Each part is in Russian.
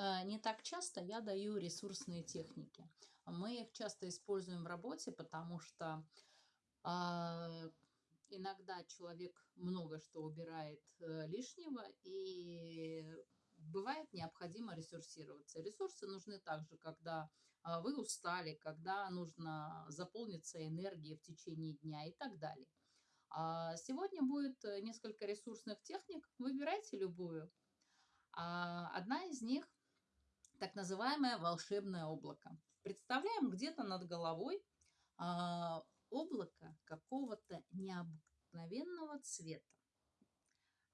Э, не так часто я даю ресурсные техники. Мы их часто используем в работе, потому что а, иногда человек много что убирает э, лишнего, и бывает необходимо ресурсироваться. Ресурсы нужны также, когда а, вы устали, когда нужно заполниться энергией в течение дня и так далее. А сегодня будет э, несколько ресурсных техник. Выбирайте любую. Одна из них так называемое волшебное облако. Представляем где-то над головой а, облако какого-то необыкновенного цвета.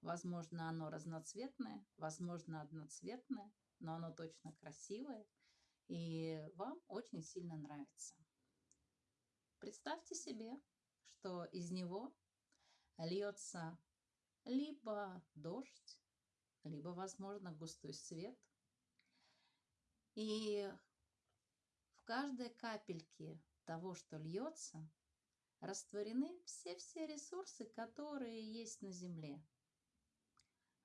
Возможно, оно разноцветное, возможно, одноцветное, но оно точно красивое и вам очень сильно нравится. Представьте себе, что из него льется либо дождь, либо, возможно, густой свет – и в каждой капельке того, что льется, растворены все-все ресурсы, которые есть на Земле.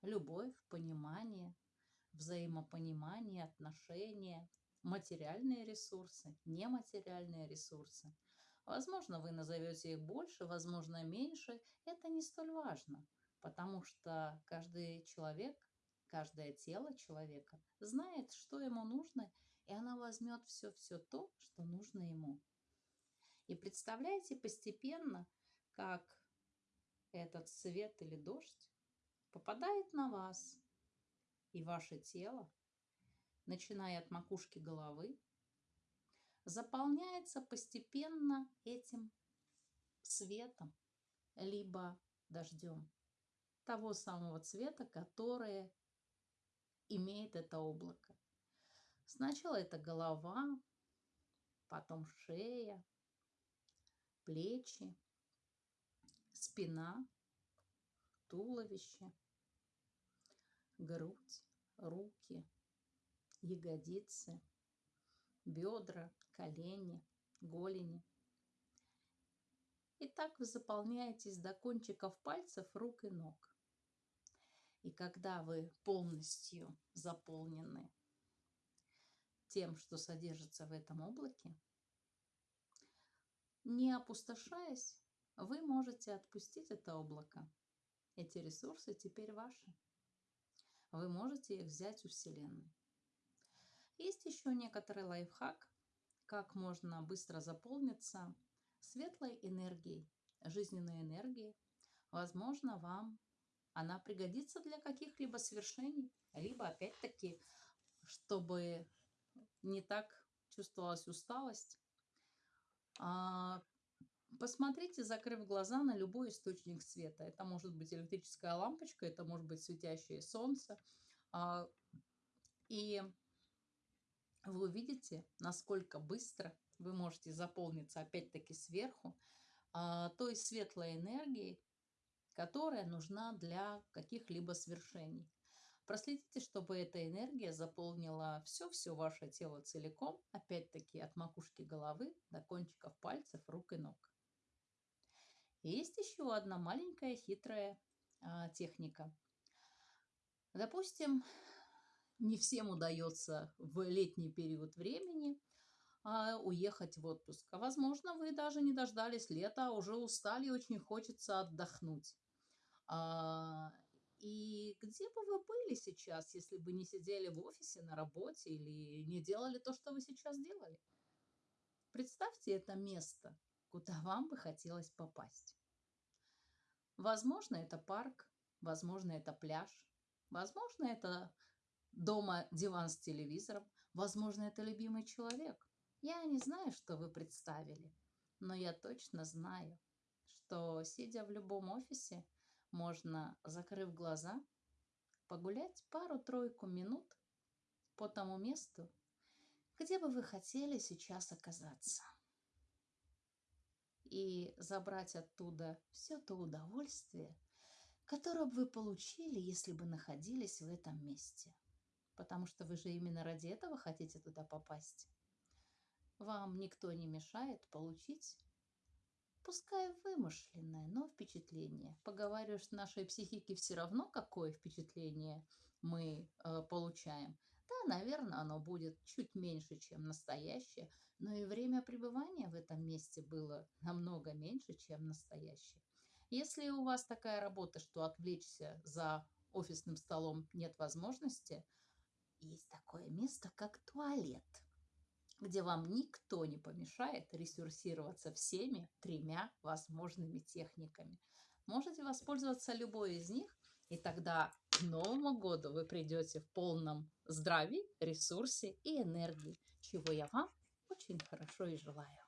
Любовь, понимание, взаимопонимание, отношения, материальные ресурсы, нематериальные ресурсы. Возможно, вы назовете их больше, возможно, меньше. Это не столь важно, потому что каждый человек Каждое тело человека знает, что ему нужно, и она возьмет все-все то, что нужно ему. И представляете постепенно, как этот свет или дождь попадает на вас и ваше тело, начиная от макушки головы, заполняется постепенно этим светом, либо дождем того самого цвета, которое имеет это облако. Сначала это голова, потом шея, плечи, спина, туловище, грудь, руки, ягодицы, бедра, колени, голени. И так вы заполняетесь до кончиков пальцев рук и ног. Когда вы полностью заполнены тем, что содержится в этом облаке, не опустошаясь, вы можете отпустить это облако. Эти ресурсы теперь ваши. Вы можете их взять у Вселенной. Есть еще некоторый лайфхак, как можно быстро заполниться светлой энергией, жизненной энергией. Возможно, вам она пригодится для каких-либо свершений, либо опять-таки, чтобы не так чувствовалась усталость. А, посмотрите, закрыв глаза на любой источник света. Это может быть электрическая лампочка, это может быть светящее солнце. А, и вы увидите, насколько быстро вы можете заполниться опять-таки сверху а, той светлой энергией, которая нужна для каких-либо свершений. Проследите, чтобы эта энергия заполнила все-все ваше тело целиком, опять-таки от макушки головы до кончиков пальцев, рук и ног. есть еще одна маленькая хитрая а, техника. Допустим, не всем удается в летний период времени а, уехать в отпуск. А возможно, вы даже не дождались лета, а уже устали и очень хочется отдохнуть. А, и где бы вы были сейчас, если бы не сидели в офисе на работе или не делали то, что вы сейчас делали? Представьте это место, куда вам бы хотелось попасть. Возможно, это парк, возможно, это пляж, возможно, это дома диван с телевизором, возможно, это любимый человек. Я не знаю, что вы представили, но я точно знаю, что, сидя в любом офисе, можно, закрыв глаза, погулять пару-тройку минут по тому месту, где бы вы хотели сейчас оказаться. И забрать оттуда все то удовольствие, которое бы вы получили, если бы находились в этом месте. Потому что вы же именно ради этого хотите туда попасть. Вам никто не мешает получить пускай вымышленное, но впечатление. Поговариваю, что нашей психике все равно, какое впечатление мы э, получаем. Да, наверное, оно будет чуть меньше, чем настоящее, но и время пребывания в этом месте было намного меньше, чем настоящее. Если у вас такая работа, что отвлечься за офисным столом нет возможности, есть такое место, как туалет, где вам никто не помешает ресурсироваться всеми тремя возможными техниками. Можете воспользоваться любой из них, и тогда к Новому году вы придете в полном здравии, ресурсе и энергии, чего я вам очень хорошо и желаю.